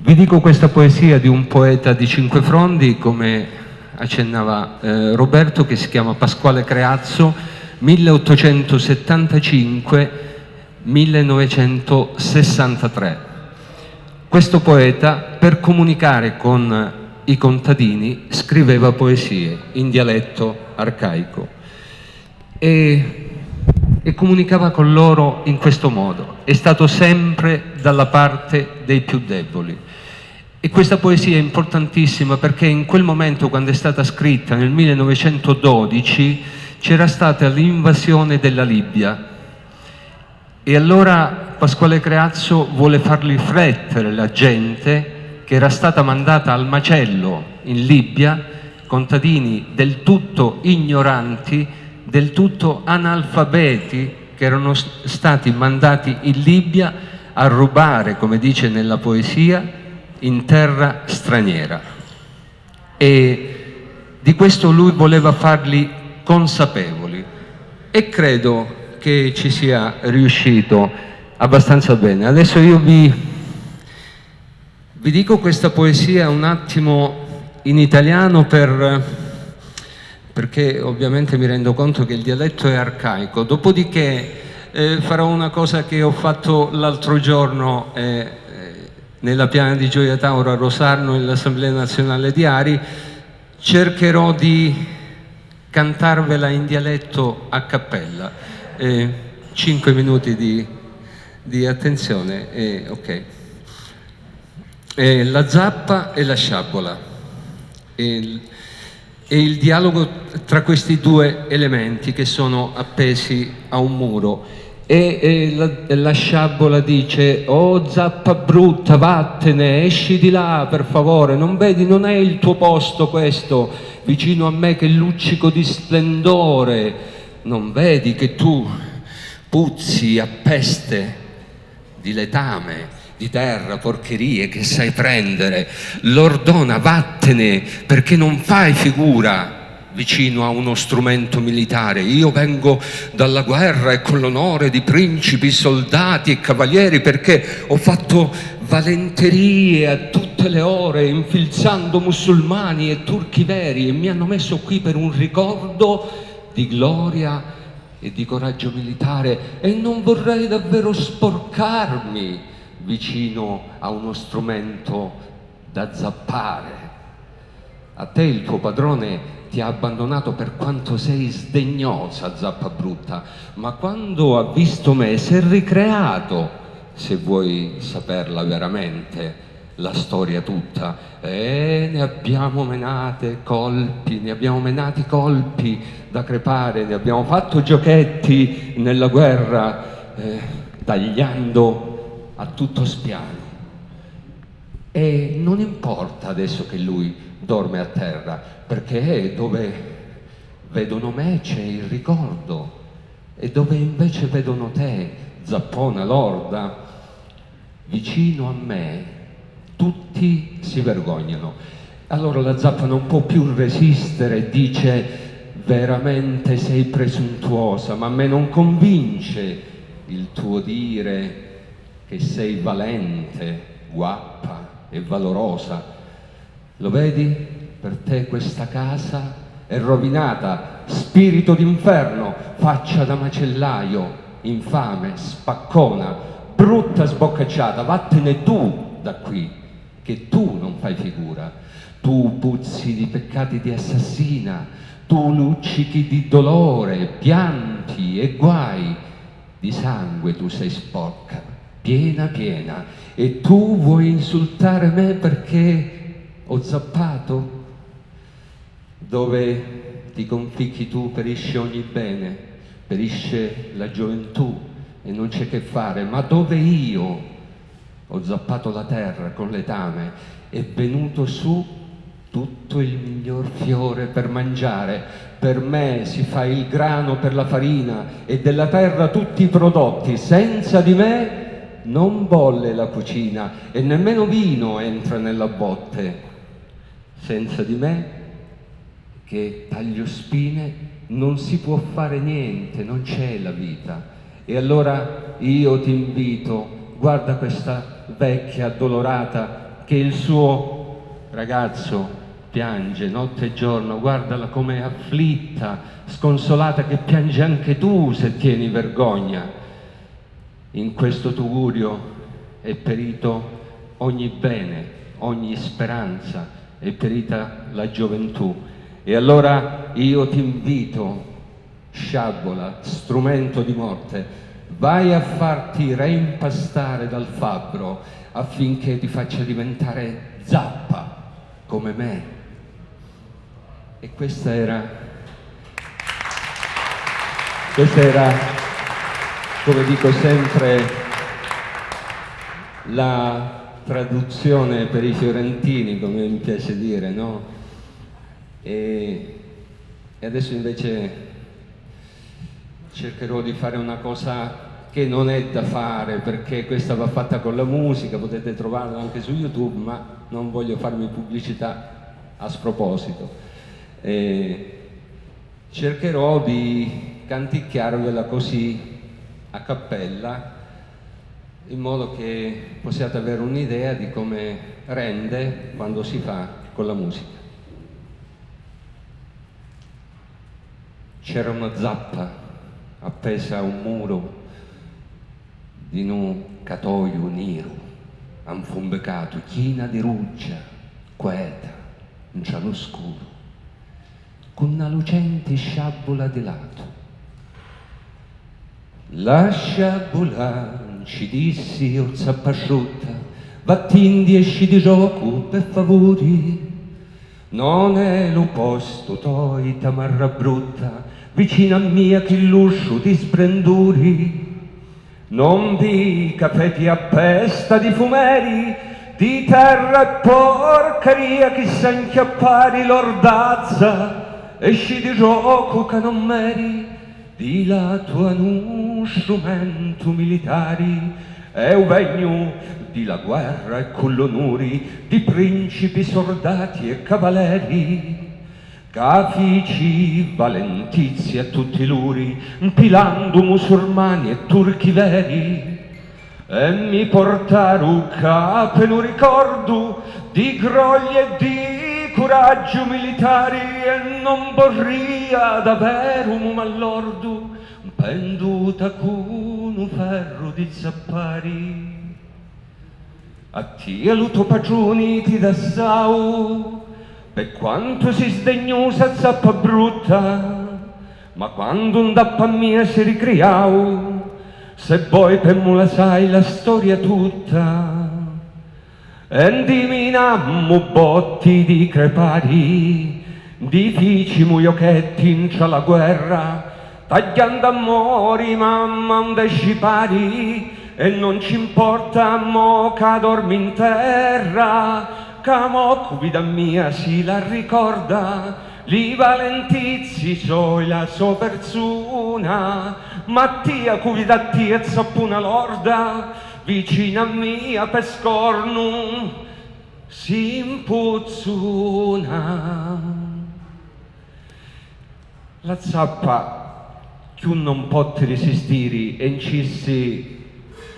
Vi dico questa poesia di un poeta di Cinque Frondi, come accennava eh, Roberto, che si chiama Pasquale Creazzo, 1875-1963. Questo poeta, per comunicare con i contadini, scriveva poesie in dialetto arcaico e e comunicava con loro in questo modo. È stato sempre dalla parte dei più deboli. E questa poesia è importantissima perché in quel momento, quando è stata scritta, nel 1912, c'era stata l'invasione della Libia. E allora Pasquale Creazzo vuole far riflettere la gente che era stata mandata al macello in Libia, contadini del tutto ignoranti, del tutto analfabeti che erano stati mandati in Libia a rubare, come dice nella poesia, in terra straniera. E di questo lui voleva farli consapevoli e credo che ci sia riuscito abbastanza bene. Adesso io vi, vi dico questa poesia un attimo in italiano per perché ovviamente mi rendo conto che il dialetto è arcaico. Dopodiché eh, farò una cosa che ho fatto l'altro giorno eh, eh nella piana di Gioia Tauro a Rosarno, nell'Assemblea Nazionale di Ari, cercherò di cantarvela in dialetto a cappella. Eh, cinque minuti di, di attenzione, eh, ok. Eh, la zappa e la sciabola. Il, e il dialogo tra questi due elementi che sono appesi a un muro. E, e la, la, sciabola dice oh zappa brutta vattene esci di là per favore. Non vedi non è il tuo posto questo vicino a me che luccico di splendore. Non vedi che tu puzzi a peste di letame di terra, porcherie che sai prendere, l'ordona vattene perché non fai figura vicino a uno strumento militare. Io vengo dalla guerra e con l'onore di principi, soldati e cavalieri perché ho fatto valenterie a tutte le ore infilzando musulmani e turchi veri e mi hanno messo qui per un ricordo di gloria e di coraggio militare e non vorrei davvero sporcarmi vicino a uno strumento da zappare. A te il tuo padrone ti ha abbandonato per quanto sei sdegnosa, zappa brutta, ma quando ha visto me si è ricreato, se vuoi saperla veramente, la storia tutta. E ne abbiamo menate colpi, ne abbiamo menati colpi da crepare, ne abbiamo fatto giochetti nella guerra, eh, tagliando a tutto spiano. E non importa adesso che lui dorme a terra, perché dove vedono me c'è il ricordo e dove invece vedono te, zappona lorda, vicino a me, tutti si vergognano. Allora la zappa non può più resistere, dice veramente sei presuntuosa, ma a me non convince il tuo dire che sei valente, guappa e valorosa. Lo vedi? Per te questa casa è rovinata, spirito d'inferno, faccia da macellaio, infame, spaccona, brutta sboccacciata, vattene tu da qui, che tu non fai figura. Tu puzzi di peccati di assassina, tu luccichi di dolore, pianti e guai, di sangue tu sei sporca piena piena. E tu vuoi insultare me perché ho zappato? Dove ti conficchi tu perisce ogni bene, perisce la gioventù e non c'è che fare, ma dove io ho zappato la terra con letame, è venuto su tutto il miglior fiore per mangiare, per me si fa il grano per la farina e della terra tutti i prodotti, senza di me non bolle la cucina e nemmeno vino entra nella botte. Senza di me, che taglio spine, non si può fare niente, non c'è la vita. E allora io ti invito, guarda questa vecchia addolorata che il suo ragazzo piange notte e giorno, guardala come afflitta, sconsolata, che piange anche tu se tieni vergogna. In questo tugurio è perito ogni bene, ogni speranza, è perita la gioventù. E allora io ti invito, sciabola, strumento di morte, vai a farti reimpastare dal fabbro affinché ti faccia diventare zappa come me. E questa era, questa era, come dico sempre, la traduzione per i fiorentini, come mi piace dire, no? E, e adesso invece cercherò di fare una cosa che non è da fare perché questa va fatta con la musica, potete trovarla anche su YouTube, ma non voglio farmi pubblicità a sproposito. E cercherò di canticchiarvela così a cappella in modo che possiate avere un'idea di come rende quando si fa con la musica. C'era una zappa appesa a un muro di un catoio nero, anfumbecato, china di ruggia, queta, in cielo scuro, con una lucente sciabola di lato. La sciabola ci dissi, o zappasciutta, vattindi esci di gioco per favori, non è lo posto toi tamarra brutta, vicino a mia che l'uscio ti sbrenduri. Non vi capeti appesta di fumeri, di terra e porcheria che sa inchiappari l'ordazza, esci di gioco che non meri, di la tua nu strumento militari, è un di la guerra e con l'onori di principi, soldati e cavalieri. Cafici valentizi a tutti luri, impilando musulmani e turchi veri, e mi portaru capo un ricordo di groglie e di coraggio militari e non vorria davvero un mallordo penduta con un ferro di zappari. A te luto pagioni ti da sau, per quanto si sdegnosa zappa brutta, ma quando un dappa mia si ricriau, se poi per la sai la storia tutta, e diminammo botti di crepari, di fici muiochetti in la guerra, tagliando amori mamma un scipari, e non ci importa mo che dormi in terra, Camo, vita mia, si la ricorda, li valentizi soi la sua persona, Mattia, cuvida tia, una lorda, vicina mia per scorno, si impuzzuna. La zappa, che non può resistere, e incissi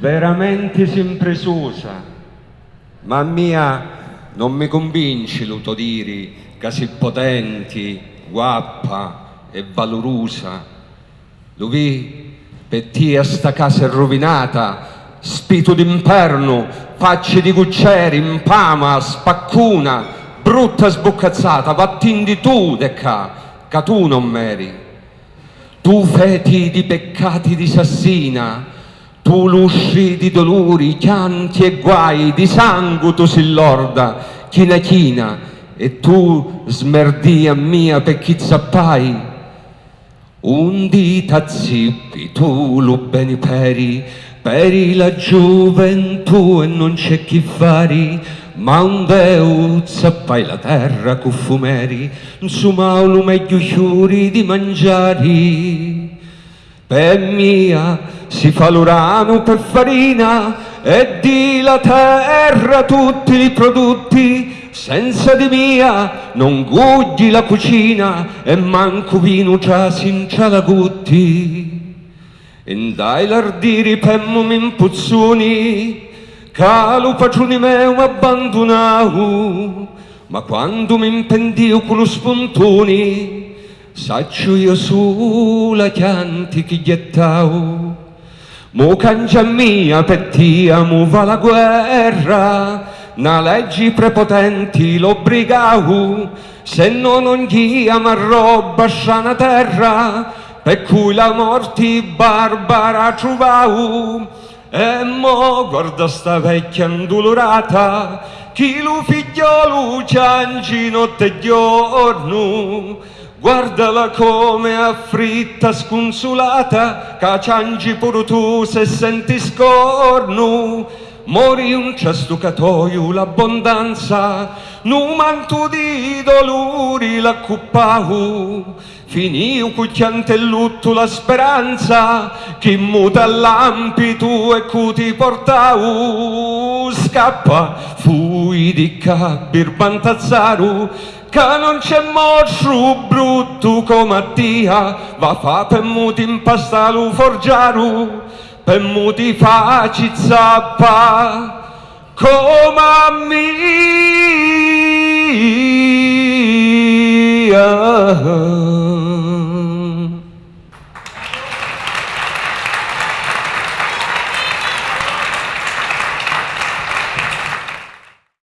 veramente sempre susa, ma mia non mi convinci l'utodiri così potenti, guappa e valorosa. Lui per te sta casa è rovinata, spito d'inferno, facce di cuccieri, impama, spaccuna, brutta sboccazzata, vattindi tu de ca, che tu non meri. Tu feti di peccati di sassina, tu lusci di dolori, chianti e guai, di sangue tu si lorda, china china, e tu smerdia mia per chi zappai. Un dita zippi tu lo beni peri, peri la gioventù e non c'è chi fari, ma un deu zappai la terra cu fumeri, insomma lo meglio chiuri di mangiare. Per mia si fa l'urano per farina e di la terra tutti i prodotti senza di mia non gugli la cucina e manco vino già sincia la gutti e dai lardiri pemmo min puzzuni che lo patroni meu abbandonau, ma quando mi impendio con lo spuntoni, saccio io sulla chianti che gettau. Mo cangia mia pettia, mu va la guerra, na leggi prepotenti l'obbligau, se no non ghia ma roba sana terra, per cui la morti barbara trovau. E mo guarda sta vecchia indolorata, chi lo figliolo ciangi notte e giorno, Guardala come affritta, sconsolata, che ciangi pure tu se senti scorno. Mori un cestucatoio l'abbondanza, nu manto di dolori l'accuppau. Finiu cucchiante lutto la speranza, chi muta lampi tu e cuti portau. Scappa, fui di cabir bantazzaru, che non c'è mostro brutto come a dia, va fa per muti impastalu forgiaru, per muti faci zappa come a me.